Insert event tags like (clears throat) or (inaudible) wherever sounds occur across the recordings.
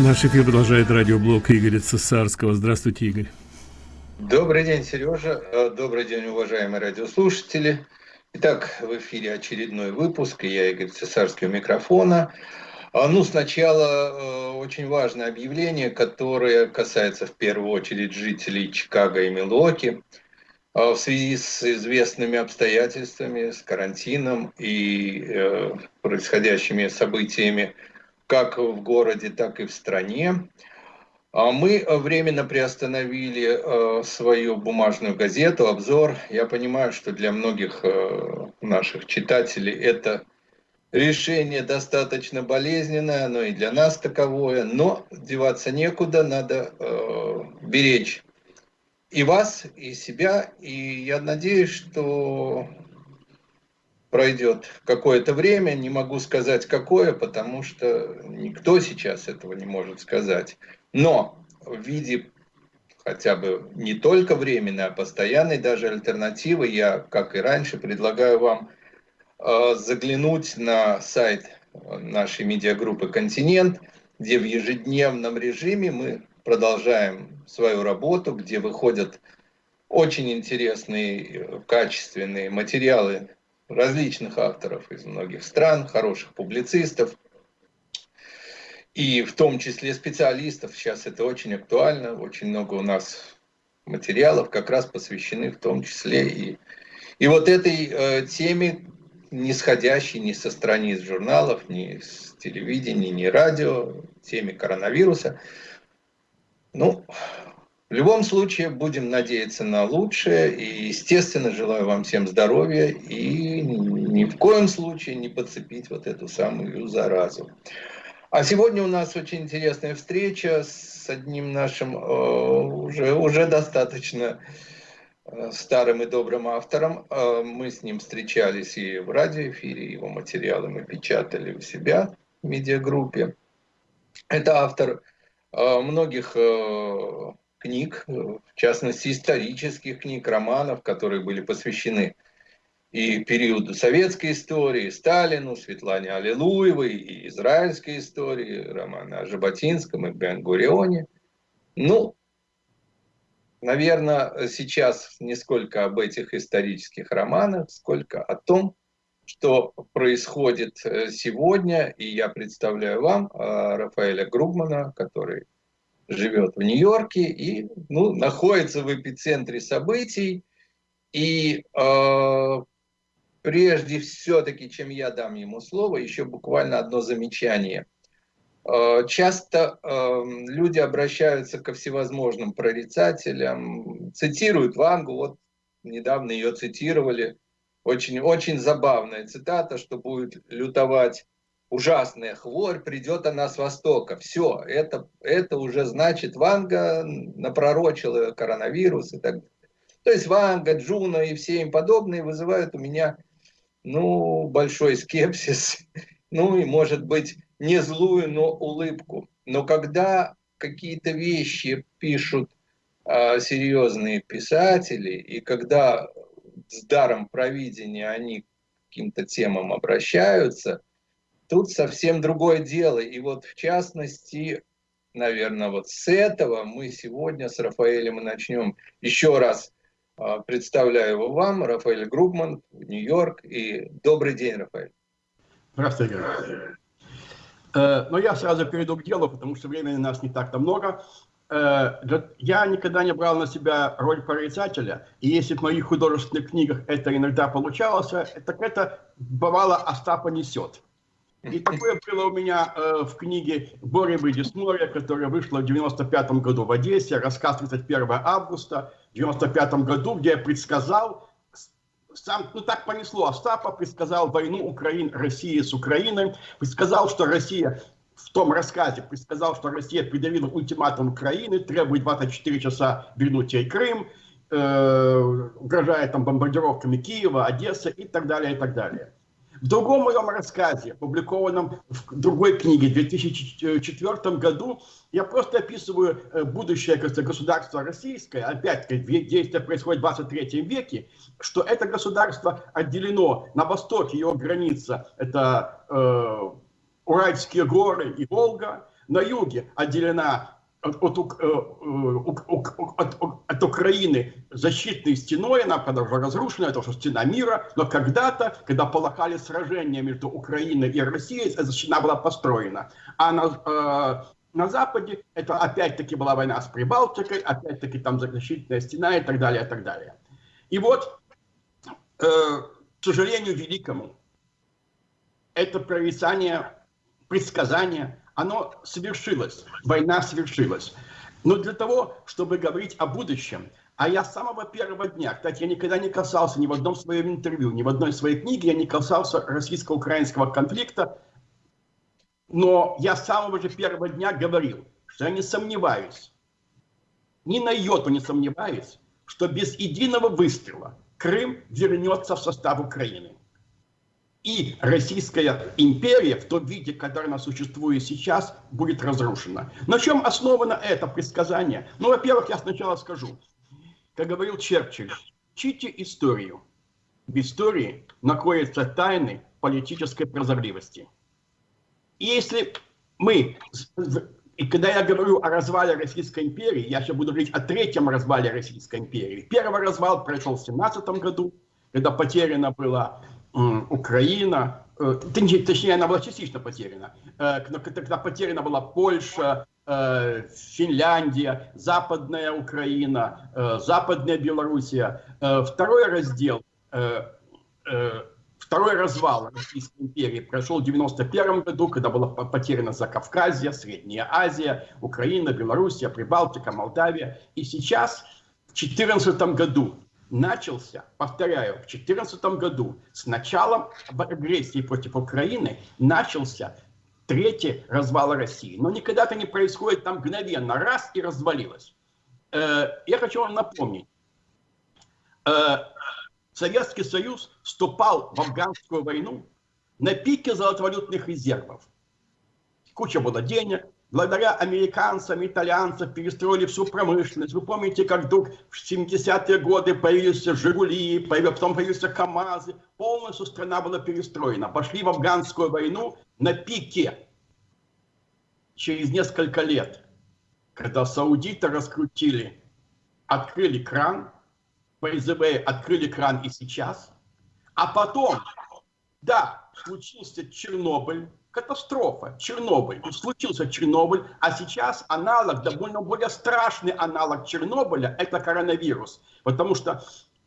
Наш эфир продолжает радиоблог Игоря Цесарского. Здравствуйте, Игорь. Добрый день, Сережа. Э, добрый день, уважаемые радиослушатели. Итак, в эфире очередной выпуск, я Игорь Цесарский у микрофона. А, ну, сначала э, очень важное объявление, которое касается в первую очередь жителей Чикаго и Милуоки а, в связи с известными обстоятельствами, с карантином и э, происходящими событиями как в городе, так и в стране. А мы временно приостановили э, свою бумажную газету «Обзор». Я понимаю, что для многих э, наших читателей это решение достаточно болезненное, оно и для нас таковое, но деваться некуда, надо э, беречь и вас, и себя, и я надеюсь, что пройдет какое-то время, не могу сказать какое, потому что никто сейчас этого не может сказать. Но в виде хотя бы не только временной, а постоянной даже альтернативы, я, как и раньше, предлагаю вам э, заглянуть на сайт нашей медиагруппы «Континент», где в ежедневном режиме мы продолжаем свою работу, где выходят очень интересные, качественные материалы различных авторов из многих стран, хороших публицистов, и в том числе специалистов. Сейчас это очень актуально, очень много у нас материалов как раз посвящены в том числе и, и вот этой э, теме, не сходящей ни со страниц журналов, ни с телевидения, ни радио, теме коронавируса. Ну, в любом случае, будем надеяться на лучшее. И, естественно, желаю вам всем здоровья и ни в коем случае не подцепить вот эту самую заразу. А сегодня у нас очень интересная встреча с одним нашим э, уже, уже достаточно э, старым и добрым автором. Э, мы с ним встречались и в радиоэфире, его материалы мы печатали у себя в медиагруппе. Это автор многих книг, в частности исторических книг, романов, которые были посвящены и периоду советской истории, Сталину, Светлане Аллилуевой, и израильской истории, романа о Жаботинском и Бен-Гурионе. Ну, наверное, сейчас не сколько об этих исторических романах, сколько о том, что происходит э, сегодня. И я представляю вам э, Рафаэля Грубмана, который живет в Нью-Йорке и ну, находится в эпицентре событий. И э, прежде все-таки, чем я дам ему слово, еще буквально одно замечание. Э, часто э, люди обращаются ко всевозможным прорицателям, цитируют Вангу, вот недавно ее цитировали, очень, очень забавная цитата, что будет лютовать ужасная хворь, придет она с востока. Все, это, это уже значит, Ванга напророчила коронавирус и так далее. То есть Ванга, Джуна и все им подобные вызывают у меня ну, большой скепсис, (laughs) ну и, может быть, не злую, но улыбку. Но когда какие-то вещи пишут а, серьезные писатели, и когда с даром провидения они к каким-то темам обращаются – Тут совсем другое дело. И вот в частности, наверное, вот с этого мы сегодня с Рафаэлем и начнем. Еще раз а, представляю его вам, Рафаэль Грубман, Нью-Йорк. И добрый день, Рафаэль. Здравствуйте, э, Но я сразу перейду к делу, потому что времени у нас не так-то много. Э, я никогда не брал на себя роль прорицателя, и если в моих художественных книгах это иногда получалось, так это бывало Остапа несет. И такое было у меня э, в книге «Борьбы Десморья», которая вышла в 95 году в Одессе, рассказ 31 августа в 95 году, где я предсказал, сам, ну так понесло, Остапа предсказал войну Украины, России с Украиной, предсказал, что Россия в том рассказе предсказал, что Россия придавила ультиматум Украины, требует 24 часа вернуть ей Крым, э, угрожает там бомбардировками Киева, Одессы и так далее, и так далее. В другом моем рассказе, опубликованном в другой книге в 2004 году, я просто описываю э, будущее государство российское, опять-таки действие происходит в 23 веке, что это государство отделено на востоке, его граница, это э, Уральские горы и Волга, на юге отделена от, от, от, от Украины защитной стеной, она когда уже разрушена, это уже стена мира, но когда-то, когда полыхали сражения между Украиной и Россией, эта стена была построена. А на, на Западе это опять-таки была война с Прибалтикой, опять-таки там защитная стена и так далее, и так далее. И вот, э, к сожалению великому, это прорицание, предсказание, оно совершилось, война совершилась. Но для того, чтобы говорить о будущем, а я с самого первого дня, кстати, я никогда не касался ни в одном своем интервью, ни в одной своей книге, я не касался российско-украинского конфликта, но я с самого же первого дня говорил, что я не сомневаюсь, ни на йоту не сомневаюсь, что без единого выстрела Крым вернется в состав Украины. И Российская империя в том виде, который она существует сейчас, будет разрушена. На чем основано это предсказание? Ну, во-первых, я сначала скажу. Как говорил Черчилль, чите историю. В истории находятся тайны политической прозорливости. И если мы, и когда я говорю о развале Российской империи, я сейчас буду говорить о третьем развале Российской империи. Первый развал произошел в 17 году, когда потеряна была Украина, э, точнее, она была частично потеряна, э, когда потеряна была Польша, э, Финляндия, Западная Украина, Западная Белоруссия. Второй раздел Второй развал Российской империи прошел в 91 году, когда была потеряна Закавказье, Средняя Азия, Украина, Белоруссия, Прибалтика, Молдавия. И сейчас, в 2014 году, начался, повторяю, в 2014 году с началом агрессии против Украины начался третий развал России. Но никогда это не происходит там мгновенно, раз и развалилось. Э, я хочу вам напомнить, э, Советский Союз вступал в афганскую войну на пике золотовалютных резервов. Куча было денег. Благодаря американцам, итальянцам перестроили всю промышленность. Вы помните, как вдруг в 70-е годы появились «Жигули», потом появились «КамАЗы». Полностью страна была перестроена. Пошли в афганскую войну на пике. Через несколько лет, когда саудиты раскрутили, открыли кран – ФСБ открыли кран и сейчас. А потом, да, случился Чернобыль, катастрофа, Чернобыль. Случился Чернобыль, а сейчас аналог, довольно более страшный аналог Чернобыля, это коронавирус. Потому что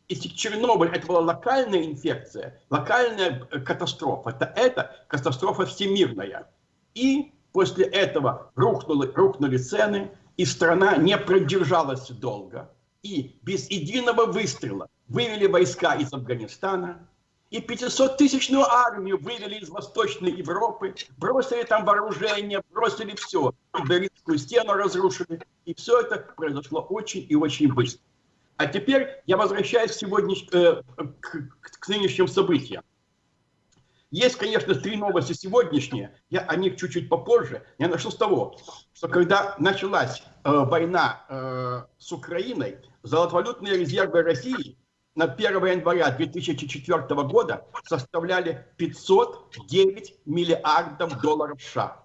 если Чернобыль это была локальная инфекция, локальная э, катастрофа, то это катастрофа всемирная. И после этого рухнули, рухнули цены, и страна не продержалась долго и без единого выстрела вывели войска из Афганистана, и 500-тысячную армию вывели из Восточной Европы, бросили там вооружение, бросили все, Берлинскую стену разрушили, и все это произошло очень и очень быстро. А теперь я возвращаюсь сегодня э, к, к нынешним событиям. Есть, конечно, три новости сегодняшние, я о них чуть-чуть попозже. Я начну с того, что когда началась э, война э, с Украиной, золотовалютные резервы России на 1 января 2004 года составляли 509 миллиардов долларов США.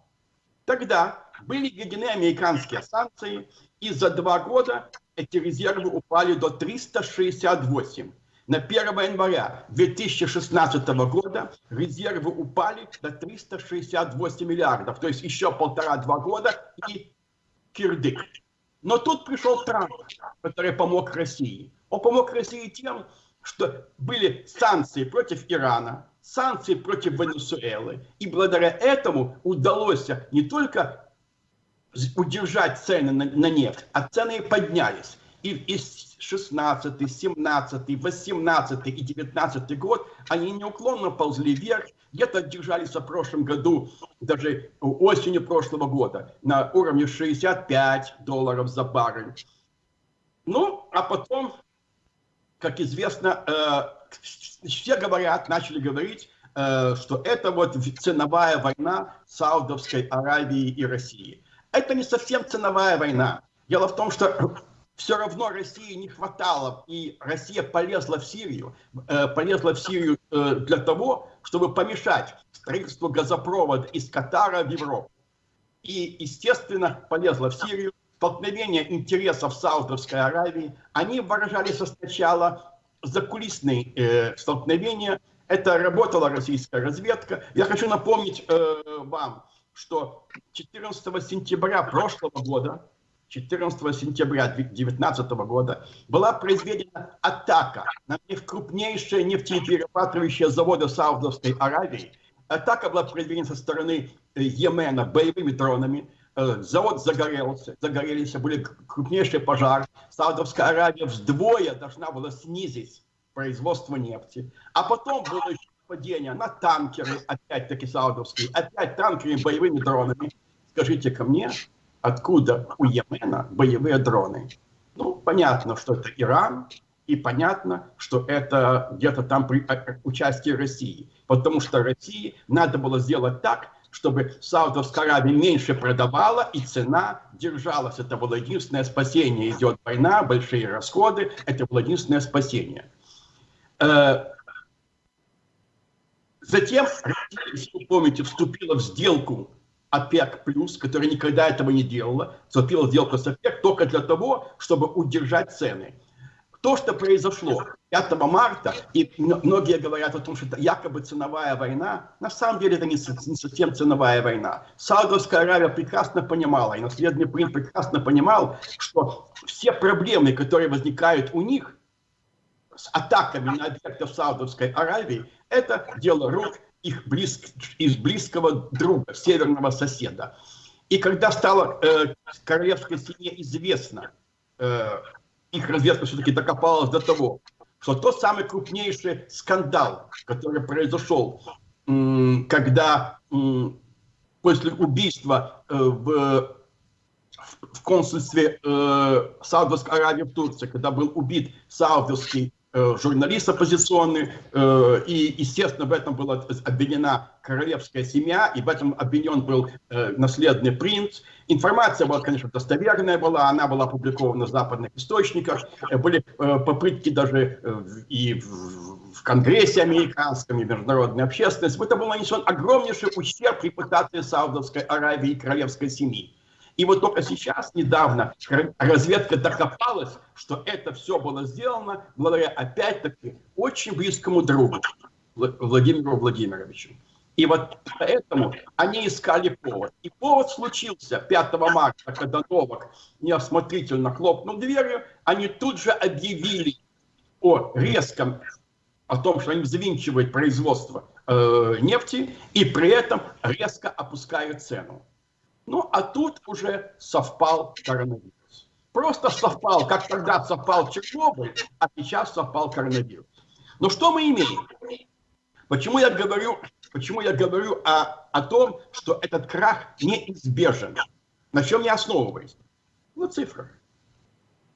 Тогда были введены американские санкции, и за два года эти резервы упали до 368. На 1 января 2016 года резервы упали до 368 миллиардов, то есть еще полтора-два года и кирдык. Но тут пришел Трамп, который помог России. Он помог России тем, что были санкции против Ирана, санкции против Венесуэлы. И благодаря этому удалось не только удержать цены на, на нефть, а цены поднялись. И, и 16, 17, 18 и 19 год они неуклонно ползли вверх, где-то держались в прошлом году, даже осенью прошлого года, на уровне 65 долларов за баррель. Ну, а потом, как известно, э, все говорят, начали говорить, э, что это вот ценовая война Саудовской Аравии и России. Это не совсем ценовая война. Дело в том, что (clears throat) все равно России не хватало, и Россия полезла в Сирию, э, полезла в Сирию для того, чтобы помешать строительству газопровода из Катара в Европу. и, естественно, полезла в Сирию. Столкновение интересов Саудовской Аравии. Они выражались сначала закулисные э, столкновения. Это работала российская разведка. Я хочу напомнить э, вам, что 14 сентября прошлого года 14 сентября 2019 года была произведена атака на крупнейшие нефтеперерабатывающие заводы Саудовской Аравии. Атака была произведена со стороны э, Йемена боевыми дронами. Э, завод загорелся, загорелись, были крупнейшие пожары. Саудовская Аравия вдвое должна была снизить производство нефти. А потом было еще нападение на танкеры, опять-таки саудовские, опять танкеры боевыми дронами. Скажите ко мне, откуда у Йемена боевые дроны. Ну, понятно, что это Иран, и понятно, что это где-то там при участии России. Потому что России надо было сделать так, чтобы Саудовская Аравия меньше продавала, и цена держалась. Это было единственное спасение. Идет война, большие расходы, это было единственное спасение. Э, затем Россия, если вы помните, вступила в сделку ОПЕК+, которая никогда этого не делала, вступила сделку с ОПЕК только для того, чтобы удержать цены. То, что произошло 5 марта, и многие говорят о том, что это якобы ценовая война, на самом деле это не, совсем ценовая война. Саудовская Аравия прекрасно понимала, и наследный принц прекрасно понимал, что все проблемы, которые возникают у них с атаками на объекты в Саудовской Аравии, это дело рук их близк, из близкого друга, северного соседа. И когда стало э, королевской семье известно, э, их разведка все-таки докопалась до того, что тот самый крупнейший скандал, который произошел, когда после убийства э, в в консульстве э, Саудовской Аравии в Турции, когда был убит саудовский журналист оппозиционный, э, и, естественно, в этом была обвинена королевская семья, и в этом обвинен был э, наследный принц. Информация была, конечно, достоверная была, она была опубликована в западных источниках, были попытки даже и в Конгрессе американском, и международной общественности. Это был нанесен огромнейший ущерб репутации Саудовской Аравии и королевской семьи. И вот только сейчас, недавно, разведка докопалась, что это все было сделано благодаря, опять-таки, очень близкому другу, Владимиру Владимировичу. И вот поэтому они искали повод. И повод случился 5 марта, когда Новак неосмотрительно хлопнул дверью, они тут же объявили о резком, о том, что они завинчивают производство э, нефти, и при этом резко опускают цену. Ну, а тут уже совпал коронавирус. Просто совпал, как тогда совпал Чернобыль, а сейчас совпал коронавирус. Но что мы имеем? Почему я говорю, почему я говорю о, о том, что этот крах неизбежен? На чем я основываюсь? На цифрах.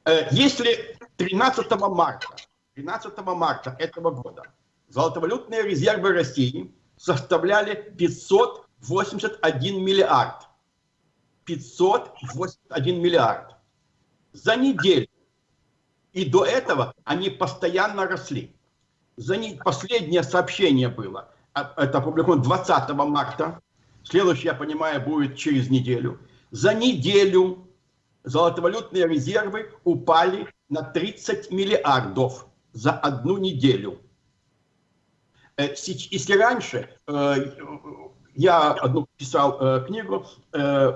Э, если 13 марта, 13 марта этого года золотовалютные резервы России составляли 581 миллиард, 581 миллиард. За неделю. И до этого они постоянно росли. За не... Последнее сообщение было. А, это опубликовано 20 марта. Следующее, я понимаю, будет через неделю. За неделю золотовалютные резервы упали на 30 миллиардов за одну неделю. Э, если раньше э, я одну писал э, книгу, э,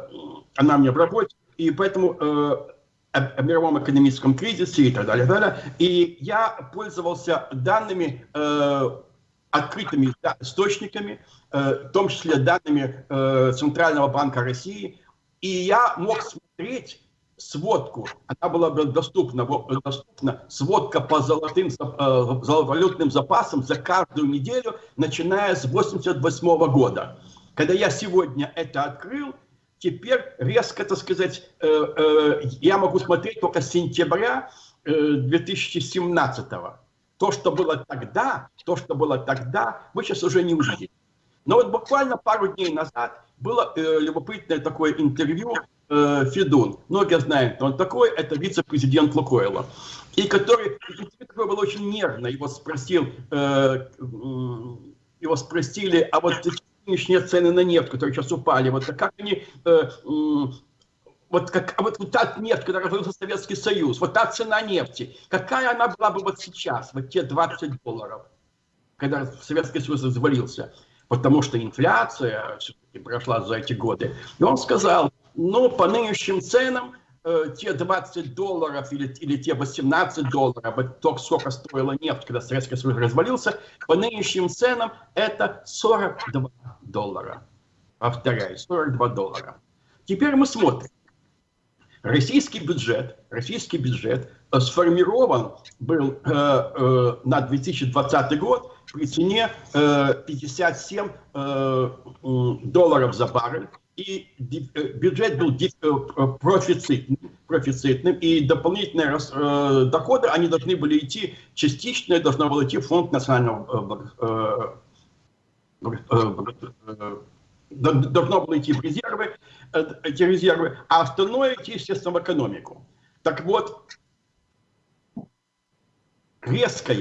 она мне в работе, и поэтому э, о, о мировом экономическом кризисе и так далее, далее. И я пользовался данными, э, открытыми да, источниками, э, в том числе данными э, Центрального банка России, и я мог смотреть сводку, она была доступна, доступна сводка по золотым, э, золотовалютным запасам за каждую неделю, начиная с 88 года. Когда я сегодня это открыл, теперь резко, так сказать, э, э, я могу смотреть только с сентября 2017 -го. То, что было тогда, то, что было тогда, вы сейчас уже не увидите. Но вот буквально пару дней назад было э, любопытное такое интервью э, Федун. Многие знают, он такой, это вице-президент Лукойла. И который, который был очень нервно, его спросил, э, его спросили, а вот нынешние цены на нефть, которые сейчас упали, вот как они, э, вот как а вот, вот та нефть, которая развалился Советский Союз, вот та цена нефти, какая она была бы вот сейчас, вот те 20 долларов, когда Советский Союз развалился, потому что инфляция все-таки прошла за эти годы. И он сказал, ну, по нынешним ценам, э, те 20 долларов или, или те 18 долларов, то, сколько стоила нефть, когда Советский Союз развалился, по нынешним ценам это 42 доллара. Повторяю, 42 доллара. Теперь мы смотрим. Российский бюджет, российский бюджет сформирован был э, э, на 2020 год при цене э, 57 э, долларов за баррель. И э, бюджет был э, профицитным, профицитным и дополнительные э, доходы, они должны были идти, частично должно было идти в фонд национального э, э, должно было идти в резервы, э, эти резервы, а остальное идти, естественно, в экономику. Так вот, резкое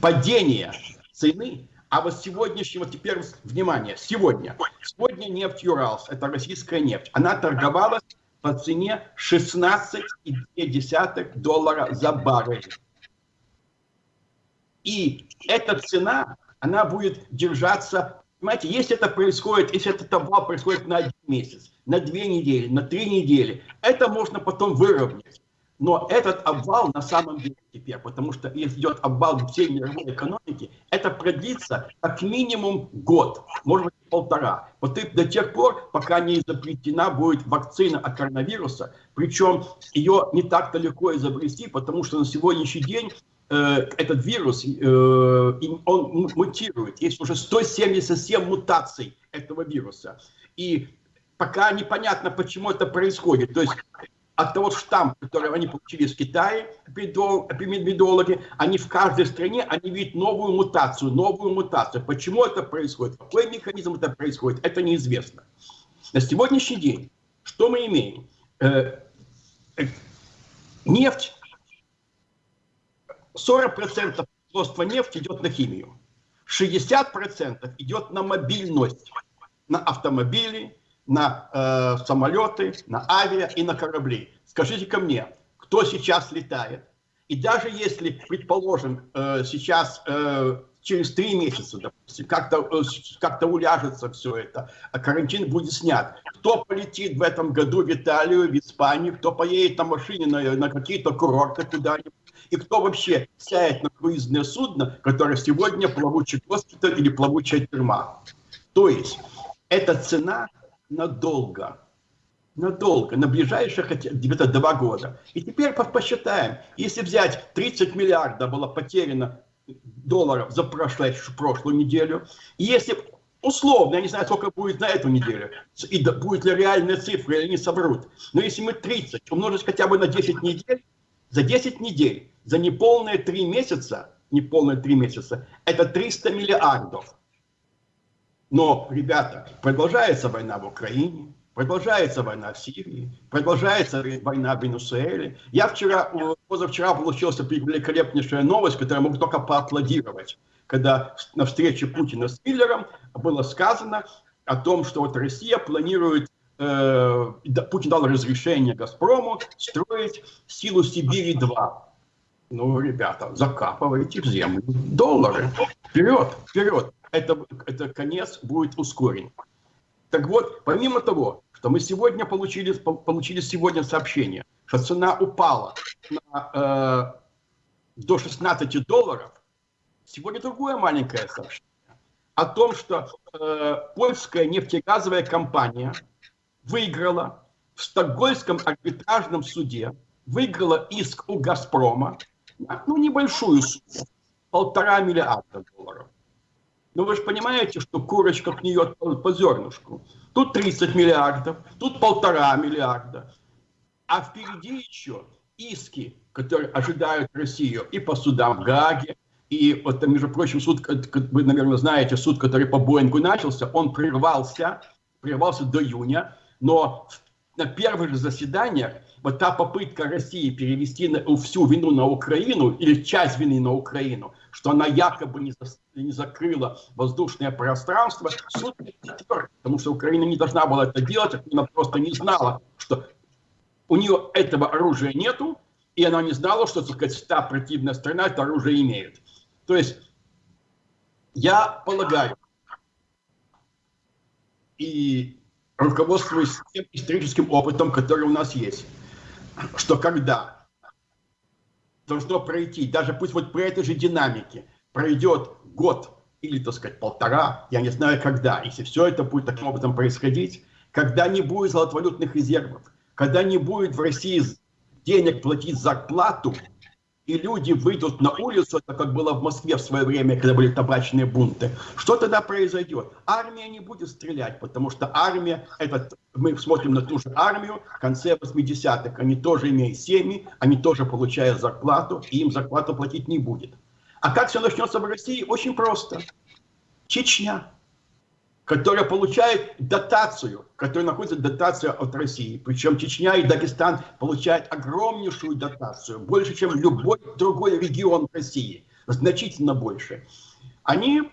падение цены, а вот сегодняшнего, теперь, внимание, сегодня, сегодня нефть Юралс, это российская нефть, она торговалась по цене 16,2 доллара за баррель. И эта цена, она будет держаться Понимаете, если это происходит, если этот обвал происходит на один месяц, на две недели, на три недели, это можно потом выровнять. Но этот обвал на самом деле теперь, потому что идет обвал всей мировой экономики, это продлится как минимум год, может быть полтора. Вот до тех пор, пока не изобретена будет вакцина от коронавируса, причем ее не так-то легко изобрести, потому что на сегодняшний день Э, этот вирус, э, он мутирует. Есть уже 177 мутаций этого вируса. И пока непонятно, почему это происходит. То есть от того штамма, который они получили в Китае, эпидемиологи, они в каждой стране, они видят новую мутацию, новую мутацию. Почему это происходит, какой механизм это происходит, это неизвестно. На сегодняшний день, что мы имеем? Э, нефть 40% производства нефти идет на химию, 60% идет на мобильность, на автомобили, на э, самолеты, на авиа и на корабли. скажите ко мне, кто сейчас летает? И даже если, предположим, э, сейчас э, через три месяца, допустим, как-то э, как уляжется все это, а карантин будет снят. Кто полетит в этом году в Италию, в Испанию, кто поедет на машине на, на какие-то курорты куда-нибудь, и кто вообще сядет на круизное судно, которое сегодня плавучий госпиталь или плавучая тюрьма. То есть эта цена надолго. Надолго, на ближайших где-то два года. И теперь посчитаем, если взять 30 миллиардов было потеряно долларов за прошлую, прошлую неделю, и если условно, я не знаю, сколько будет на эту неделю, и будет ли реальная цифра, или не соврут, но если мы 30 умножить хотя бы на 10 недель, за 10 недель за неполные три месяца, неполные три месяца, это 300 миллиардов. Но, ребята, продолжается война в Украине, продолжается война в Сирии, продолжается война в Венесуэле. Я вчера, позавчера получился великолепнейшая новость, которую я могу только поаплодировать. Когда на встрече Путина с Миллером было сказано о том, что вот Россия планирует э, Путин дал разрешение «Газпрому» строить силу Сибири-2. Ну, ребята, закапывайте в землю доллары. Вперед, вперед. Это, это конец будет ускорен. Так вот, помимо того, что мы сегодня получили, получили сегодня сообщение, что цена упала на, э, до 16 долларов, сегодня другое маленькое сообщение о том, что э, польская нефтегазовая компания выиграла в Стокгольмском арбитражном суде, выиграла иск у «Газпрома» ну, небольшую сумму, полтора миллиарда долларов. Но вы же понимаете, что курочка гниет по, по зернышку. Тут 30 миллиардов, тут полтора миллиарда. А впереди еще иски, которые ожидают Россию и по судам в Гаге, и вот, между прочим, суд, вы, наверное, знаете, суд, который по Боингу начался, он прервался, прервался до июня, но на первых же заседаниях вот та попытка России перевести всю вину на Украину или часть вины на Украину, что она якобы не, не закрыла воздушное пространство, суд потому что Украина не должна была это делать, она просто не знала, что у нее этого оружия нету, и она не знала, что, так сказать, та противная страна это оружие имеет. То есть, я полагаю, и руководствуясь тем историческим опытом, который у нас есть, что когда должно пройти, даже пусть вот при этой же динамике, пройдет год или, так сказать, полтора, я не знаю когда, если все это будет таким образом происходить, когда не будет золотовалютных резервов, когда не будет в России денег платить зарплату, и люди выйдут на улицу, так как было в Москве в свое время, когда были табачные бунты, что тогда произойдет? Армия не будет стрелять, потому что армия, это, мы смотрим на ту же армию в конце 80-х, они тоже имеют семьи, они тоже получают зарплату, и им зарплату платить не будет. А как все начнется в России? Очень просто. Чечня которая получает дотацию, которая находится дотация от России. Причем Чечня и Дагестан получают огромнейшую дотацию, больше, чем любой другой регион России, значительно больше. Они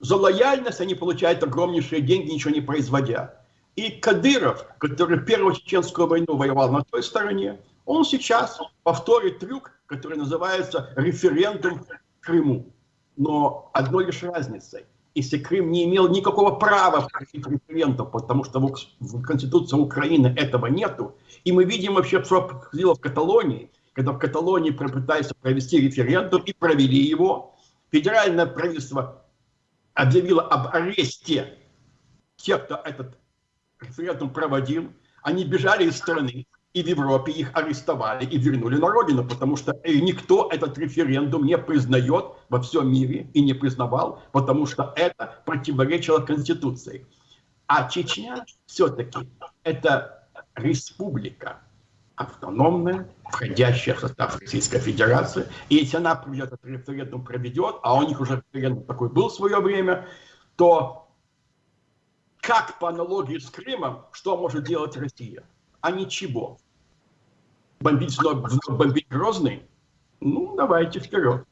за лояльность они получают огромнейшие деньги, ничего не производя. И Кадыров, который Первую Чеченскую войну воевал на той стороне, он сейчас повторит трюк, который называется референдум в Крыму. Но одной лишь разницей если Крым не имел никакого права просить референдум, потому что в Конституции Украины этого нету. И мы видим вообще, что происходило в Каталонии, когда в Каталонии попытались провести референдум и провели его. Федеральное правительство объявило об аресте тех, кто этот референдум проводил. Они бежали из страны и в Европе их арестовали и вернули на родину, потому что э, никто этот референдум не признает во всем мире и не признавал, потому что это противоречило Конституции. А Чечня все-таки это республика автономная, входящая в состав Российской Федерации. И если она этот референдум проведет, а у них уже референдум такой был в свое время, то как по аналогии с Крымом, что может делать Россия? а ничего. Бомбить вновь, вновь бомбить Грозный? Ну, давайте вперед.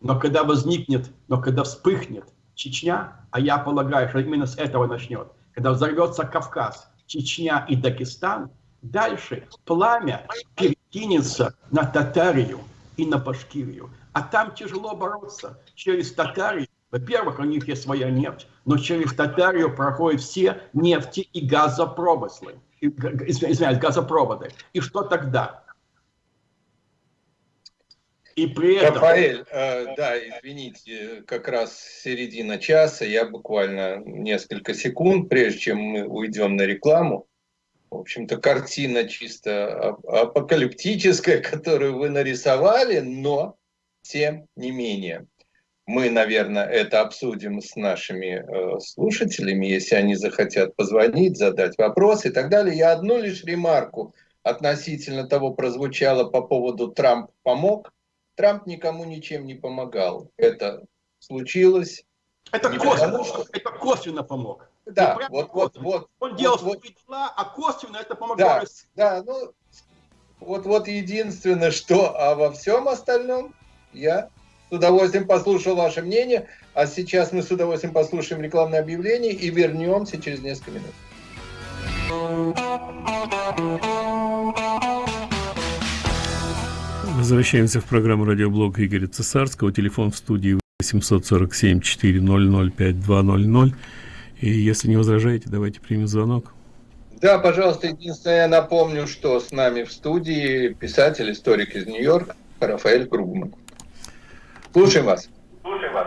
Но когда возникнет, но когда вспыхнет Чечня, а я полагаю, что именно с этого начнет, когда взорвется Кавказ, Чечня и Дагестан, дальше пламя перекинется на Татарию и на Башкирию. А там тяжело бороться. Через Татарию, во-первых, у них есть своя нефть, но через Татарию проходят все нефти и газопромыслы извиняюсь, газопроводы. И что тогда? И при этом... Рафаэль, э, да, извините, как раз середина часа, я буквально несколько секунд, прежде чем мы уйдем на рекламу. В общем-то, картина чисто апокалиптическая, (laughs) которую вы нарисовали, но тем не менее мы, наверное, это обсудим с нашими э, слушателями, если они захотят позвонить, задать вопрос и так далее. Я одну лишь ремарку относительно того прозвучало по поводу «Трамп помог». Трамп никому ничем не помогал. Это случилось. Это косвенно, что... это косвенно помог. Да, вот, вот, вот. Он вот, делал вот, свои дела, а косвенно это помогло. Да, да, ну, вот, вот единственное, что, а во всем остальном я с удовольствием послушал ваше мнение. А сейчас мы с удовольствием послушаем рекламное объявление и вернемся через несколько минут. Возвращаемся в программу радиоблог Игоря Цесарского. Телефон в студии 847 400 5200. И если не возражаете, давайте примем звонок. Да, пожалуйста, единственное, я напомню, что с нами в студии писатель, историк из Нью-Йорка Рафаэль Кругман. Слушаем вас. Слушаем вас.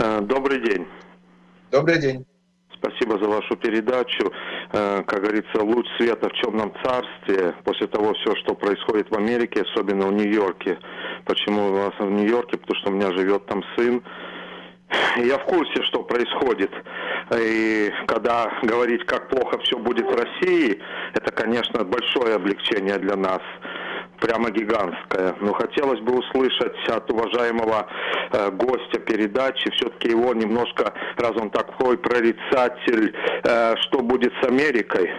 Э, добрый день. Добрый день. Спасибо за вашу передачу. Э, как говорится, луч света в черном царстве после того все, что происходит в Америке, особенно в Нью-Йорке. Почему у вас в Нью-Йорке? Потому что у меня живет там сын. Я в курсе, что происходит. И когда говорить, как плохо все будет в России, это, конечно, большое облегчение для нас прямо гигантская. Но хотелось бы услышать от уважаемого э, гостя передачи, все-таки его немножко, раз он такой прорицатель, э, что будет с Америкой.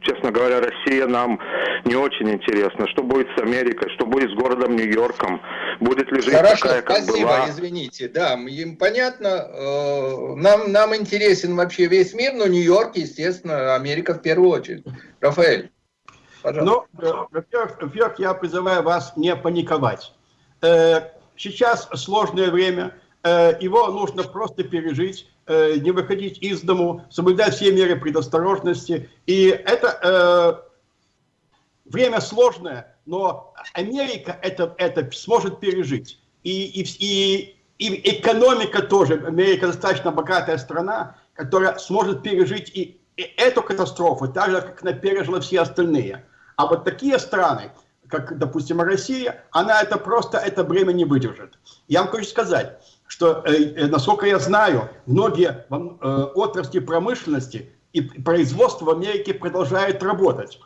честно говоря, Россия нам не очень интересна. Что будет с Америкой, что будет с городом Нью-Йорком? Будет ли жизнь Хорошо, такая, как спасибо, была? извините. Да, им понятно. Э, нам, нам интересен вообще весь мир, но Нью-Йорк, естественно, Америка в первую очередь. Рафаэль, пожалуйста. Ну, э, во-первых, во я призываю вас не паниковать. Э, сейчас сложное время, его нужно просто пережить э, не выходить из дому, соблюдать все меры предосторожности. И это э, время сложное, но Америка это, это сможет пережить. И, и, и, и экономика тоже, Америка достаточно богатая страна, которая сможет пережить и, и эту катастрофу, так же, как она пережила все остальные. А вот такие страны, как, допустим, Россия, она это просто, это бремя не выдержит. Я вам хочу сказать, что, э, э, насколько я знаю, многие э, отрасли промышленности и производства в Америке продолжают работать.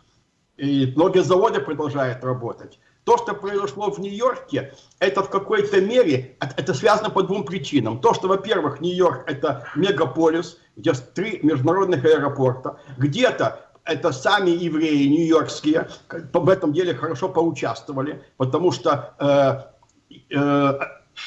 И многие заводы продолжают работать. То, что произошло в Нью-Йорке, это в какой-то мере, это связано по двум причинам. То, что, во-первых, Нью-Йорк это мегаполис, где три международных аэропорта. Где-то это сами евреи нью-йоркские в этом деле хорошо поучаствовали, потому что э, э,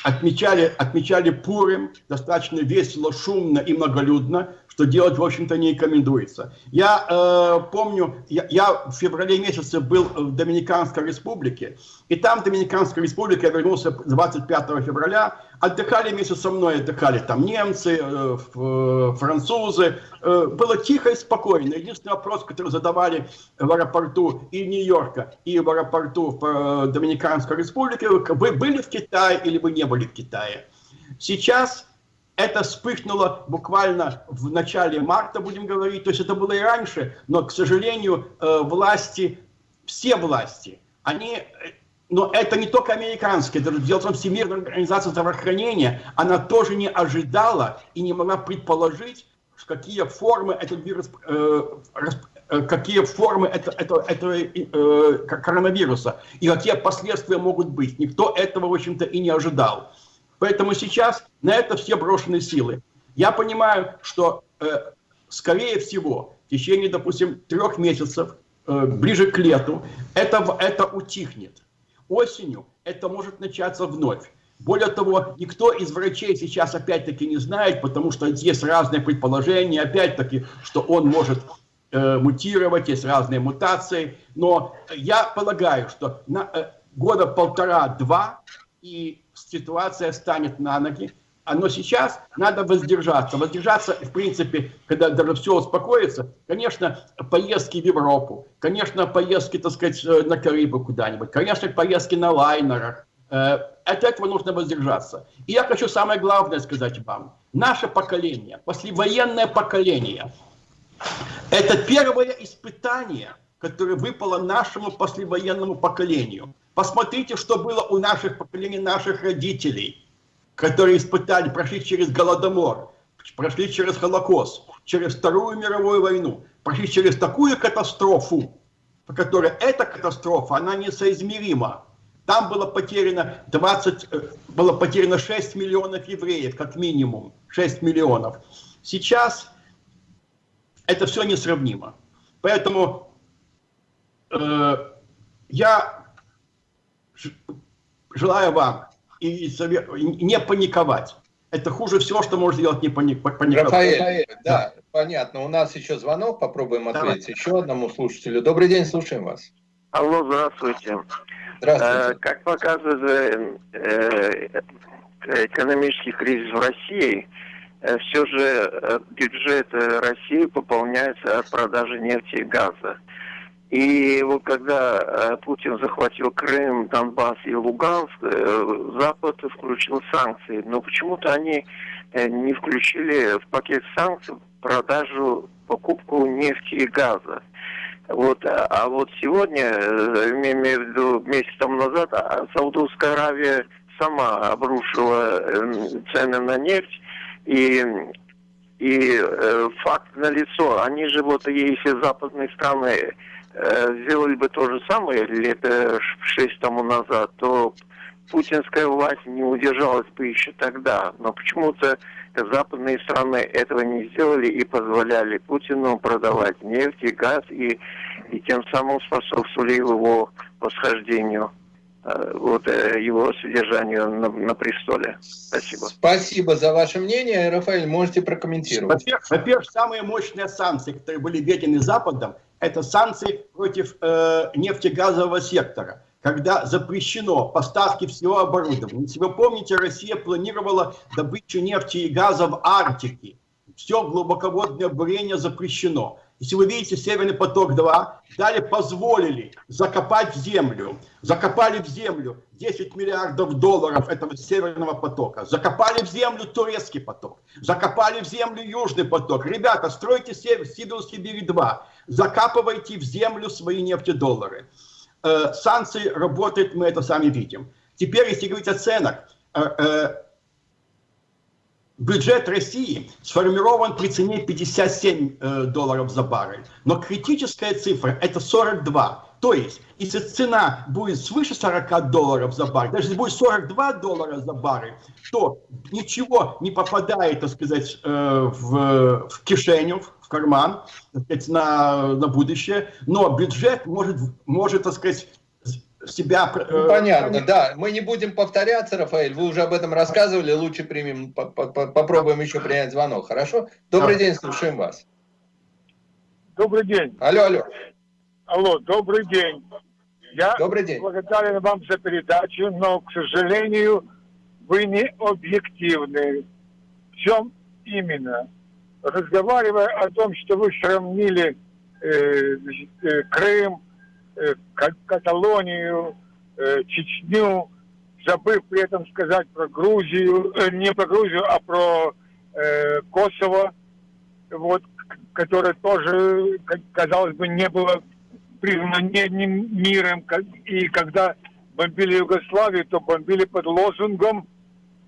отмечали, отмечали Пурим достаточно весело, шумно и многолюдно, что делать, в общем-то, не рекомендуется. Я э, помню, я, я в феврале месяце был в Доминиканской республике, и там в Доминиканской республике я вернулся 25 февраля, отдыхали вместе со мной, отдыхали там немцы, э, э, французы, э, было тихо и спокойно. Единственный вопрос, который задавали в аэропорту и Нью-Йорка, и в аэропорту в э, Доминиканской республике, вы были в Китае или вы не были в Китае? Сейчас это вспыхнуло буквально в начале марта, будем говорить, то есть это было и раньше, но, к сожалению, э, власти, все власти, они, э, но это не только американские, даже дело в том, Всемирная организация здравоохранения, она тоже не ожидала и не могла предположить, какие формы этот вирус, э, какие формы это, это, этого коронавируса и какие последствия могут быть. Никто этого, в общем-то, и не ожидал. Поэтому сейчас на это все брошены силы. Я понимаю, что, э, скорее всего, в течение, допустим, трех месяцев, э, ближе к лету, это, это утихнет. Осенью это может начаться вновь. Более того, никто из врачей сейчас опять-таки не знает, потому что есть разные предположения, опять-таки, что он может э, мутировать, есть разные мутации. Но я полагаю, что на, э, года полтора-два и ситуация станет на ноги. Но сейчас надо воздержаться. Воздержаться, в принципе, когда даже все успокоится, конечно, поездки в Европу, конечно, поездки, так сказать, э, на Карибы куда-нибудь, конечно, поездки на лайнерах. Э, от этого нужно воздержаться. И я хочу самое главное сказать вам. Наше поколение, послевоенное поколение, это первое испытание, которое выпало нашему послевоенному поколению. Посмотрите, что было у наших поколений, наших родителей, которые испытали, прошли через Голодомор, прошли через Холокост, через Вторую мировую войну, прошли через такую катастрофу, по которой эта катастрофа, она несоизмерима. Там было потеряно 20, э, было потеряно 6 миллионов евреев, как минимум, 6 миллионов. Сейчас это все несравнимо. Поэтому э, я желаю вам и, не паниковать. Это хуже всего, что может сделать не паниковать. Рафаэль, да, да, понятно. У нас еще звонок, попробуем ответить Давай. еще одному слушателю. Добрый день, слушаем вас. Алло, здравствуйте. Здравствуйте. Э, как показывает э, экономический кризис в России, э, все же э, бюджет России пополняется от продажи нефти и газа. И вот когда э, Путин захватил Крым, Донбасс и Луганск, э, Запад включил санкции. Но почему-то они э, не включили в пакет санкций продажу, покупку нефти и газа. Вот, а, вот сегодня, имею в виду месяц тому назад, а, Саудовская Аравия сама обрушила цены на нефть, и и э, факт налицо. Они же вот, если западные страны сделали бы то же самое лет шесть тому назад, то путинская власть не удержалась бы еще тогда. Но почему-то западные страны этого не сделали и позволяли Путину продавать нефть и газ, и, и тем самым способствовали его восхождению э, вот э, его содержанию на, на престоле. Спасибо. Спасибо за ваше мнение. Рафаэль, можете прокомментировать. Во-первых, самые мощные санкции, которые были введены Западом, это санкции против э, нефтегазового сектора когда запрещено поставки всего оборудования. Если вы помните, Россия планировала добычу нефти и газа в Арктике. Все глубоководное бурение запрещено. Если вы видите Северный поток-2, далее позволили закопать в землю. Закопали в землю 10 миллиардов долларов этого Северного потока. Закопали в землю турецкий поток. Закопали в землю Южный поток. Ребята, стройте Сидорский берег-2. Закапывайте в землю свои нефтедоллары. Э, санкции работают, мы это сами видим. Теперь, если говорить о ценах, э, э, бюджет России сформирован при цене 57 э, долларов за баррель, но критическая цифра это 42. То есть, если цена будет свыше 40 долларов за баррель, даже если будет 42 доллара за баррель, то ничего не попадает, так сказать, э, в, в кишеню, в карман, так сказать, на, на будущее, но бюджет может, может так сказать, себя... Э, ну, понятно, да. Мы не будем повторяться, Рафаэль, вы уже об этом рассказывали, лучше примем, по -по попробуем еще принять звонок, хорошо? Добрый да. день, слушаем вас. Добрый день. Алло, алло. Алло, добрый день. Я добрый день. благодарен вам за передачу, но, к сожалению, вы не объективны. В чем именно? Разговаривая о том, что вы сравнили э, э, Крым, Э, Каталонию, э, Чечню, забыв при этом сказать про Грузию, э, не про Грузию, а про э, Косово, вот, которое тоже, казалось бы, не было признано миром. И когда бомбили Югославию, то бомбили под лозунгом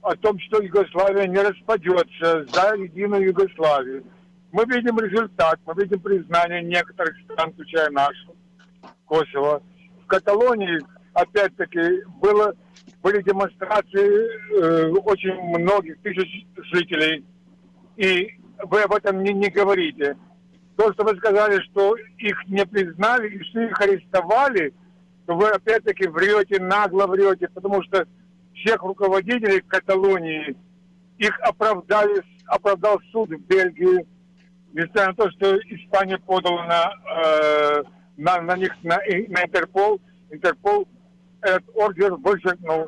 о том, что Югославия не распадется за единую Югославию. Мы видим результат, мы видим признание некоторых стран, включая нашу. Косово. В Каталонии, опять-таки, было, были демонстрации э, очень многих тысяч жителей. И вы об этом не, не говорите. То, что вы сказали, что их не признали и что их арестовали, то вы опять-таки врете, нагло врете, потому что всех руководителей Каталонии их оправдали, оправдал суд в Бельгии, несмотря на то, что Испания подала на э, на, на них, на, на Интерпол, Интерпол этот ордер вычеркнул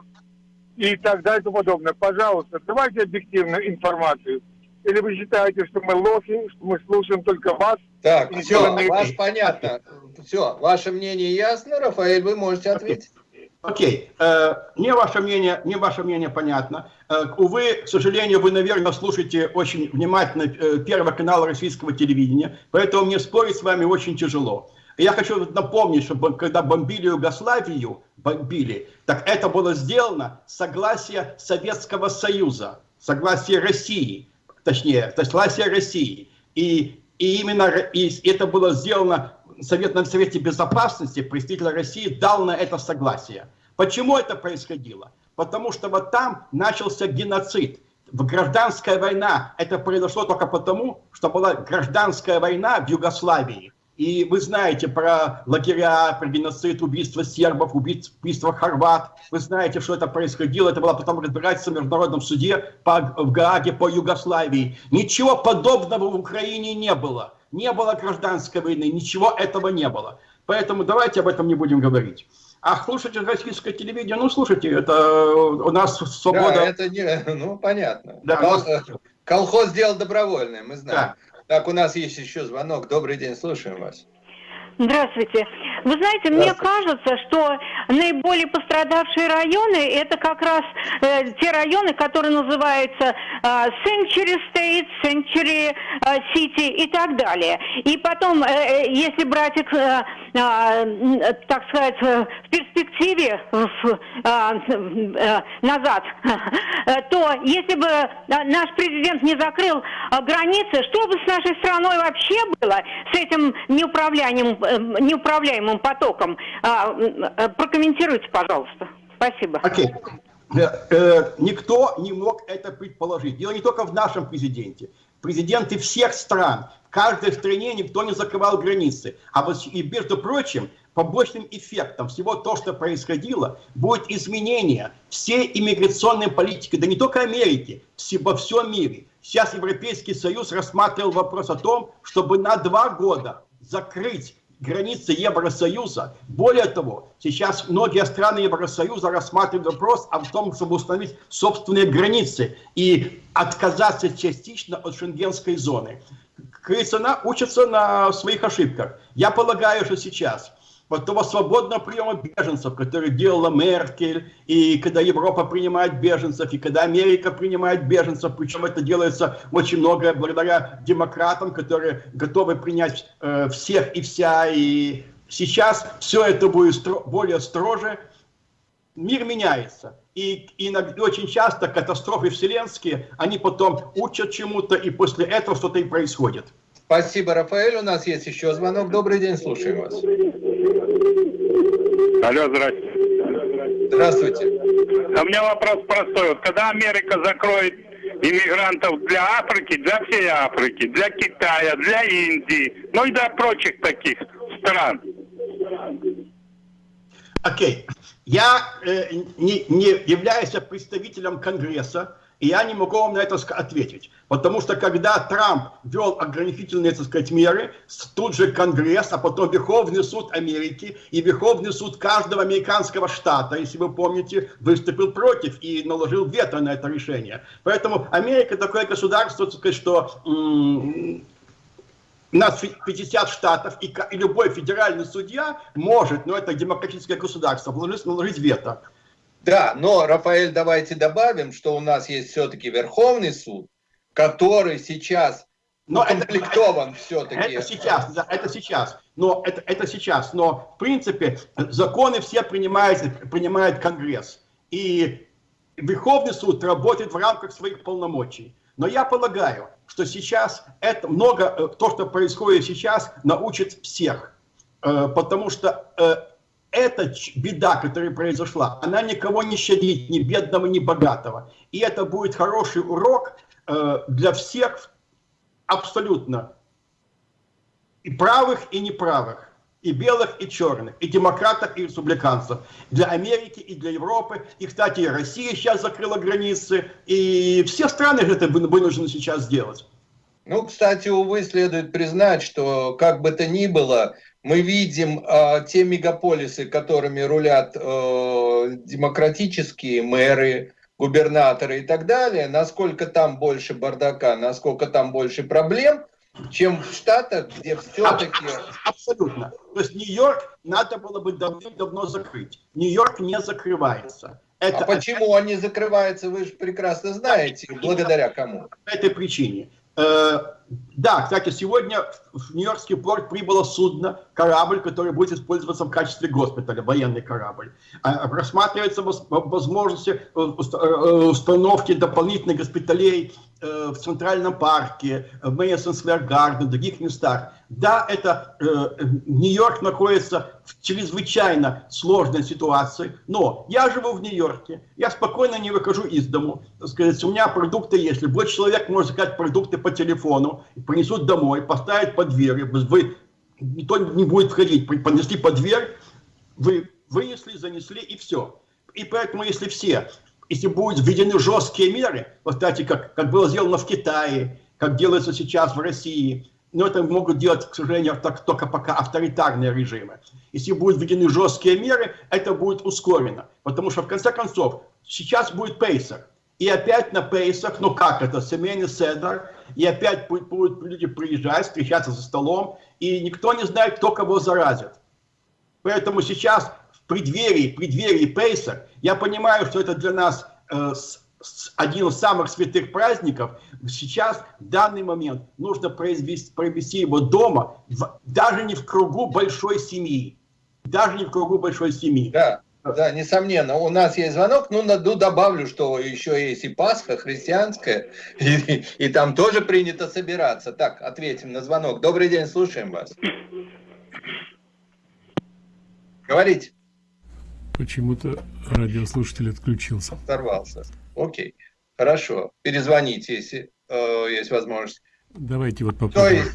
и так далее и тому подобное. Пожалуйста, давайте объективную информацию. Или вы считаете, что мы лохи, что мы слушаем только вас? Так, все, ваш понятно. Все, ваше мнение ясно, Рафаэль, вы можете ответить. Окей, okay. uh, мне ваше мнение, мне ваше мнение понятно. Uh, увы, к сожалению, вы, наверное, слушаете очень внимательно uh, Первый канал российского телевидения, поэтому мне спорить с вами очень тяжело. Я хочу напомнить, что когда бомбили Югославию, бомбили, так это было сделано согласие Советского Союза, согласие России, точнее, согласие России. И, и именно и это было сделано Совет, на Совете Безопасности, представитель России дал на это согласие. Почему это происходило? Потому что вот там начался геноцид. Гражданская война, это произошло только потому, что была гражданская война в Югославии. И вы знаете про лагеря, про геноцид, убийство сербов, убийство хорват. Вы знаете, что это происходило. Это было потом разбирательство в Международном суде по, в Гааге по Югославии. Ничего подобного в Украине не было. Не было гражданской войны, ничего этого не было. Поэтому давайте об этом не будем говорить. А слушайте российское телевидение, ну слушайте, это у нас свобода... Да, это не, (laughs) ну понятно. Да, Кол... нас... Колхоз сделал добровольное, мы знаем. Да. Так, у нас есть еще звонок. Добрый день, слушаем вас. Здравствуйте. Вы знаете, мне кажется, что наиболее пострадавшие районы это как раз э, те районы, которые называются э, Century State, Century э, City и так далее. И потом, э, э если брать их, э, э, так сказать, в перспективе э, э, назад, (laughs) то если бы наш президент не закрыл границы, что бы с нашей страной вообще было, с этим неуправляемым Э, неуправляемым потоком. А, э, прокомментируйте, пожалуйста. Спасибо. Окей. э, никто не мог это предположить. Дело не только в нашем президенте. Президенты всех стран, в каждой стране никто не закрывал границы. А вот, и, между прочим, побочным эффектом всего то, что происходило, будет изменение всей иммиграционной политики, да не только Америки, во всем мире. Сейчас Европейский Союз рассматривал вопрос о том, чтобы на два года закрыть границы Евросоюза. Более того, сейчас многие страны Евросоюза рассматривают вопрос о том, чтобы установить собственные границы и отказаться частично от шенгенской зоны. Крысона учатся на своих ошибках. Я полагаю, что сейчас вот того свободного приема беженцев, который делала Меркель, и когда Европа принимает беженцев, и когда Америка принимает беженцев, причем это делается очень многое благодаря демократам, которые готовы принять э, всех и вся, и сейчас все это будет стро более строже, мир меняется. И, и иногда, очень часто катастрофы вселенские, они потом учат чему-то, и после этого что-то и происходит. Спасибо, Рафаэль. У нас есть еще звонок. Добрый день, слушаем вас. Алло, здравствуйте. Здравствуйте. А у меня вопрос простой. Вот когда Америка закроет иммигрантов для Африки, для всей Африки, для Китая, для Индии, ну и для прочих таких стран. Окей. Okay. Я э, не, не являюсь представителем Конгресса, и я не могу вам на это ответить. Потому что когда Трамп вел ограничительные, так сказать, меры, тут же Конгресс, а потом Верховный суд Америки и Верховный суд каждого американского штата, если вы помните, выступил против и наложил вето на это решение. Поэтому Америка такое государство, так сказать, что у нас 50 штатов, и, любой федеральный судья может, но это демократическое государство, наложить вето. Да, но, Рафаэль, давайте добавим, что у нас есть все-таки Верховный суд, который сейчас но укомплектован все-таки. Это сейчас, да, это сейчас. Но это, это сейчас. Но, в принципе, законы все принимает, принимает Конгресс. И Верховный суд работает в рамках своих полномочий. Но я полагаю, что сейчас это много, э, то, что происходит сейчас, научит всех. Э, потому что э, эта беда, которая произошла, она никого не щадит, ни бедного, ни богатого. И это будет хороший урок э, для всех абсолютно. И правых, и неправых. И белых, и черных. И демократов, и республиканцев. Для Америки, и для Европы. И, кстати, и Россия сейчас закрыла границы. И все страны это вынуждены сейчас сделать. Ну, кстати, увы, следует признать, что как бы то ни было, мы видим э, те мегаполисы, которыми рулят э, демократические мэры, губернаторы и так далее, насколько там больше бардака, насколько там больше проблем, чем в Штатах, где все-таки... Абсолютно. То есть Нью-Йорк надо было бы давно закрыть. Нью-Йорк не закрывается. Это... А почему он не закрывается, вы же прекрасно знаете, благодаря кому? По этой причине. Э, да, кстати, сегодня в Нью-Йоркский порт прибыло судно, корабль, который будет использоваться в качестве госпиталя, военный корабль. А, рассматривается возможность э, э, установки дополнительных госпиталей Э, в Центральном парке, в Мэдисон Сквер Гарден, в других местах. Да, это э, Нью-Йорк находится в чрезвычайно сложной ситуации, но я живу в Нью-Йорке, я спокойно не выхожу из дому, сказать, у меня продукты есть, любой человек может заказать продукты по телефону, принесут домой, поставить под дверь, вы, никто не будет входить, понесли под дверь, вы вынесли, занесли и все. И поэтому, если все если будут введены жесткие меры, вот, кстати, как, как было сделано в Китае, как делается сейчас в России, но это могут делать, к сожалению, так, только пока авторитарные режимы. Если будут введены жесткие меры, это будет ускорено. Потому что, в конце концов, сейчас будет пейсер. И опять на пейсах, ну как это, семейный седр, и опять будут, будут люди приезжать, встречаться за столом, и никто не знает, кто кого заразит. Поэтому сейчас преддверии, преддверии Пейса, я понимаю, что это для нас э, с, с, один из самых святых праздников. Сейчас, в данный момент, нужно произвести, провести его дома, в, даже не в кругу большой семьи. Даже не в кругу большой семьи. Да. Да, несомненно. У нас есть звонок, ну, ну добавлю, что еще есть и Пасха христианская, (laughs) и, и там тоже принято собираться. Так, ответим на звонок. Добрый день, слушаем вас. Говорите. Почему-то радиослушатель отключился. Оторвался. Окей. Хорошо. Перезвоните, если э, есть возможность. Давайте вот попробуем.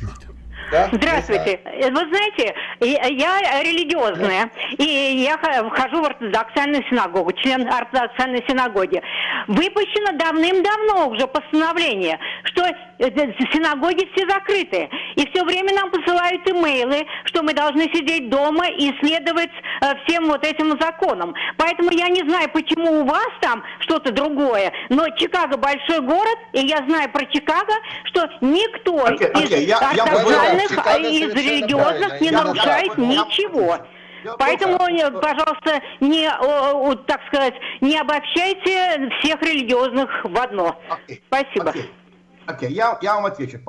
Да? Здравствуйте. Вы знаете, я религиозная, и я вхожу в ортодоксальную синагогу, член ортодоксальной синагоги. Выпущено давным-давно уже постановление, что э, синагоги все закрыты. И все время нам посылают имейлы, что мы должны сидеть дома и следовать э, всем вот этим законам. Поэтому я не знаю, почему у вас там что-то другое, но Чикаго большой город, и я знаю про Чикаго, что никто okay, okay, из я, ортодоксальных, я из религиозных не нарушает ничего. Поэтому, пожалуйста, не, так сказать, не обобщайте всех религиозных в одно. Okay. Спасибо. Окей, okay. okay. я, я вам отвечу,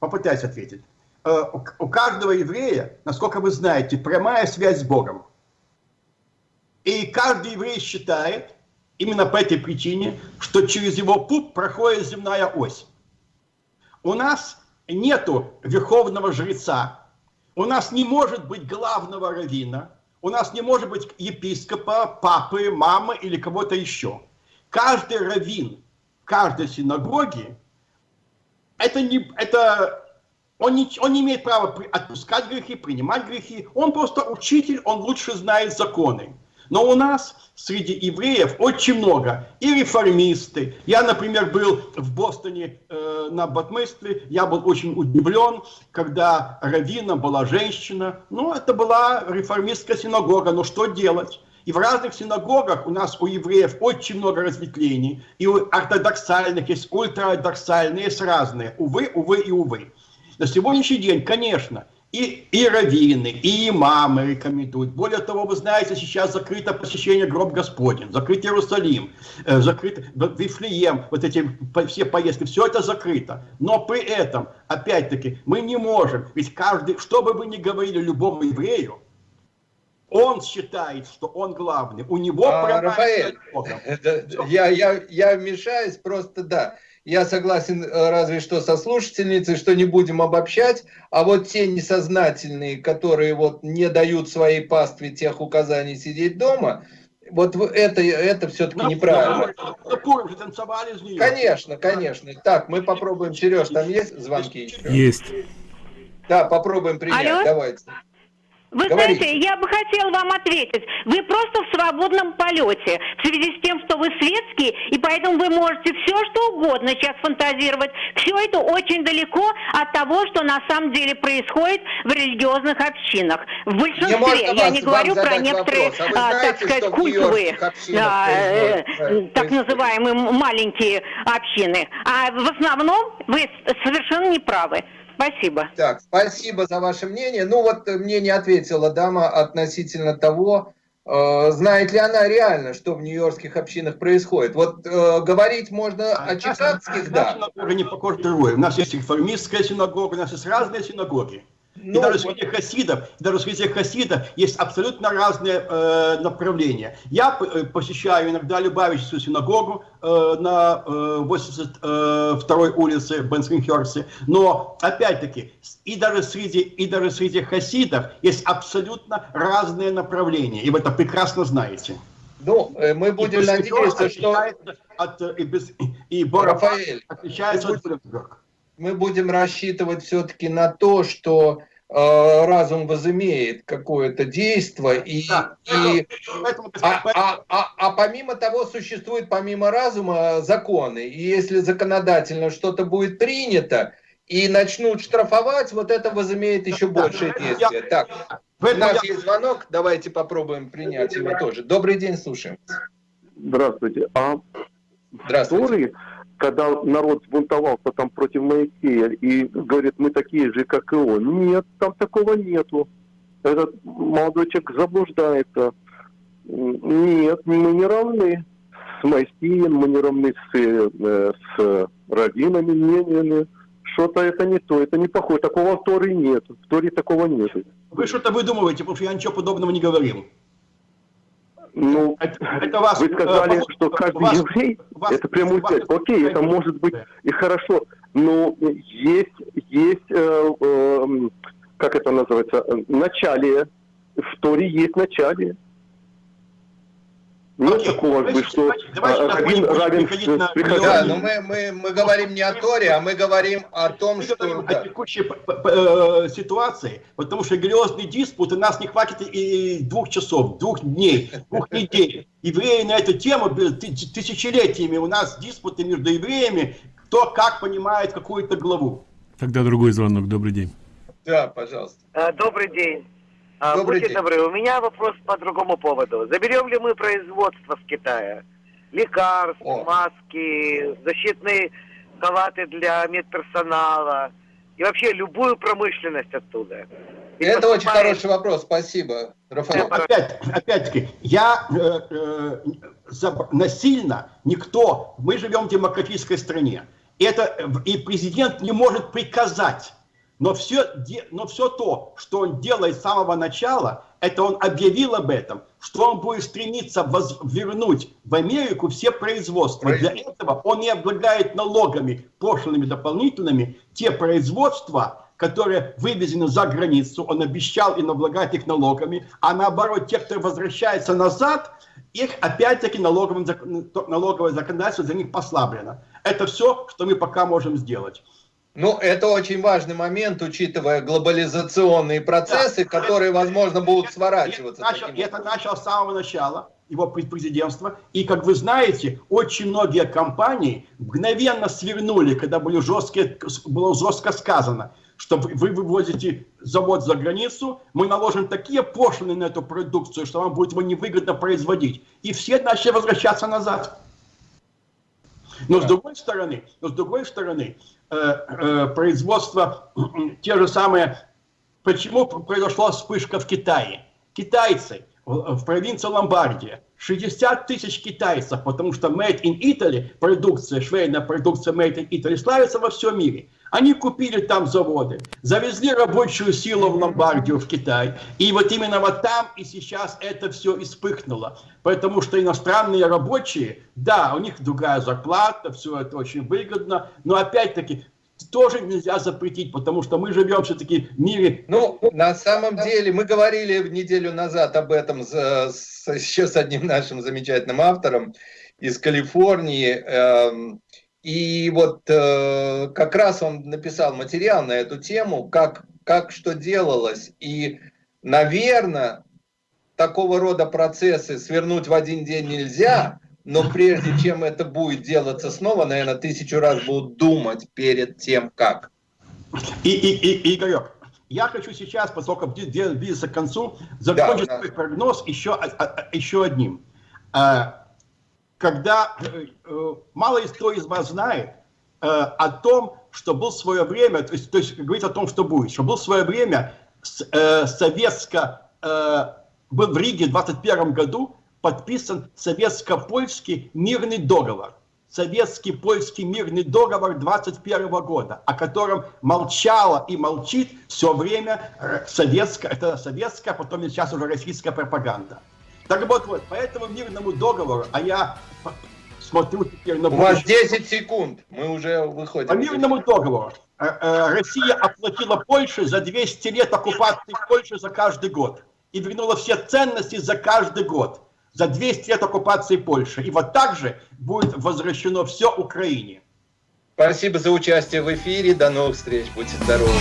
попытаюсь ответить. Э, у каждого еврея, насколько вы знаете, прямая связь с Богом. И каждый еврей считает, именно по этой причине, что через его путь проходит земная ось. У нас нету верховного жреца, у нас не может быть главного равина, у нас не может быть епископа, папы, мамы или кого-то еще. Каждый раввин каждой синагоги, это не, это, он, не, он не имеет права отпускать грехи, принимать грехи. Он просто учитель, он лучше знает законы. Но у нас среди евреев очень много. И реформисты. Я, например, был в Бостоне э, на Батмыстве. Я был очень удивлен, когда раввином была женщина. Ну, это была реформистская синагога. Но что делать? И в разных синагогах у нас у евреев очень много разветвлений. И у ортодоксальных есть ультраортодоксальные, есть разные. Увы, увы и увы. На сегодняшний день, конечно, и, и раввины, и имамы рекомендуют. Более того, вы знаете, сейчас закрыто посещение гроб Господень, закрыт Иерусалим, э, закрыт Вифлеем, вот эти все поездки, все это закрыто. Но при этом, опять-таки, мы не можем, ведь каждый, что бы вы ни говорили любому еврею, он считает, что он главный, у него а, Рафаэль, (laughs) я, я, я вмешаюсь, просто да. Я согласен э, разве что со слушательницей, что не будем обобщать, а вот те несознательные, которые вот не дают своей пастве тех указаний сидеть дома, вот это, это все-таки неправильно. Конечно, конечно. Так, мы попробуем. Сереж, там есть звонки еще? Есть. Да, попробуем принять. Алло? Давайте. Вы Говорите. знаете, я бы хотела вам ответить. Вы просто в свободном полете в связи с тем, что вы светский, и поэтому вы можете все, что угодно сейчас фантазировать. Все это очень далеко от того, что на самом деле происходит в религиозных общинах. В большинстве, я не говорю про некоторые, а, знаете, так сказать, культовые, а, э, так называемые маленькие общины. А в основном вы совершенно не правы. Спасибо. Так, спасибо за ваше мнение. Ну вот мне не ответила дама относительно того, э, знает ли она реально, что в нью-йоркских общинах происходит. Вот э, говорить можно а, о чикагских, да. Синагога не похожа другой. У нас есть реформистская синагога, у нас есть разные синагоги. Ну, и даже среди хасидов, даже среди хасидов есть абсолютно разные э, направления. Я э, посещаю иногда Любавичскую синагогу э, на э, 82-й улице в Бенсенхерсе, но опять-таки и даже среди и даже среди хасидов есть абсолютно разные направления, и вы это прекрасно знаете. Ну, э, мы будем надеяться, что... От, и, без, и Рафаэль, отличается от мы будем рассчитывать все-таки на то, что э, разум возымеет какое-то действие, и, да, и, а, а, а, а помимо того существует помимо разума законы, и если законодательно что-то будет принято, и начнут штрафовать, вот это возымеет еще большее действие. Так, у нас есть звонок, давайте попробуем принять его тоже. Добрый день, слушаем. Здравствуйте. А Здравствуйте когда народ сбунтовался там против Моисея и говорит, мы такие же, как и он. Нет, там такого нету. Этот молодой человек заблуждается. Нет, мы не равны с Моисеем, мы не равны с, э, с раввинами, мнениями. Что-то это не то, это не похоже. Такого в Торе нет. В Торе такого нет. Вы что-то выдумываете, потому что я ничего подобного не говорил. Ну, это, это вас, вы сказали, э, что каждый вас, еврей, вас, это прямо вас, Окей, вас, это может быть и хорошо, но есть, есть э, э, как это называется, начале, в Торе есть начале. Нет Окей. такого, давайте, что давайте, один равен на... Да, но мы, мы, мы говорим не о Торе, а мы говорим о том, мы что... Да. о текущей э, ситуации, потому что грелозный диспут, у нас не хватит и двух часов, двух дней, двух недель. Евреи на эту тему тысячелетиями, у нас диспуты между евреями, кто как понимает какую-то главу. Тогда другой звонок, добрый день. Да, пожалуйста. А, добрый день. А, Добрый Будьте день. добры, у меня вопрос по другому поводу. Заберем ли мы производство с Китая? Лекарств, О. маски, защитные халаты для медперсонала и вообще любую промышленность оттуда. И Это поступает... очень хороший вопрос, спасибо, Рафаэль. Опять, опять-таки, я э, э, за, насильно никто, мы живем в демократической стране, это, и президент не может приказать но все, но все то, что он делает с самого начала, это он объявил об этом, что он будет стремиться вернуть в Америку все производства. Для этого он не облагает налогами, пошлыми дополнительными, те производства, которые вывезены за границу, он обещал и облагать их налогами, а наоборот, те, кто возвращается назад, их опять-таки налоговое законодательство за них послаблено. Это все, что мы пока можем сделать. Ну, это очень важный момент, учитывая глобализационные процессы, да. которые, возможно, будут сворачиваться. Это начал, это начал с самого начала его президентства. И, как вы знаете, очень многие компании мгновенно свернули, когда были жесткие, было жестко сказано, что вы вывозите завод за границу, мы наложим такие пошлины на эту продукцию, что вам будет его невыгодно производить. И все начали возвращаться назад. Но с другой стороны, но с другой стороны, э, э, производство те же самые, почему произошла вспышка в Китае? Китайцы в провинции Ломбардия, 60 тысяч китайцев, потому что Made in Italy, продукция, швейная продукция Made in Italy славится во всем мире. Они купили там заводы, завезли рабочую силу в Ломбардию, в Китай. И вот именно вот там и сейчас это все вспыхнуло. Потому что иностранные рабочие, да, у них другая зарплата, все это очень выгодно. Но опять-таки, тоже нельзя запретить, потому что мы живем все-таки в мире... Ну, на самом деле, мы говорили неделю назад об этом с, с, еще с одним нашим замечательным автором из Калифорнии. Эм, и вот э, как раз он написал материал на эту тему, как, как что делалось. И, наверное, такого рода процессы свернуть в один день нельзя, но прежде чем это будет делаться снова, наверное, тысячу раз будут думать перед тем, как. И, и, и, Игорек, я хочу сейчас, поскольку близится к концу, закончить да, свой прогноз еще, а, а, еще одним. Когда э, э, мало кто из вас знает э, о том, что был свое время, то есть, то есть говорить о том, что будет, что был свое время советско, был в Риге в 21 году подписан советско-польский мирный договор. Советский польский мирный договор 21 года, о котором молчала и молчит все время советская, это советская, потом сейчас уже российская пропаганда. Так вот, вот, по этому мирному договору, а я смотрю теперь на... У вас 10 секунд, мы уже выходим. По мирному договору э, э, Россия оплатила Польше за 200 лет оккупации Польши за каждый год. И вернула все ценности за каждый год. За 200 лет оккупации Польши. И вот так же будет возвращено все Украине. Спасибо за участие в эфире. До новых встреч. Будьте здоровы.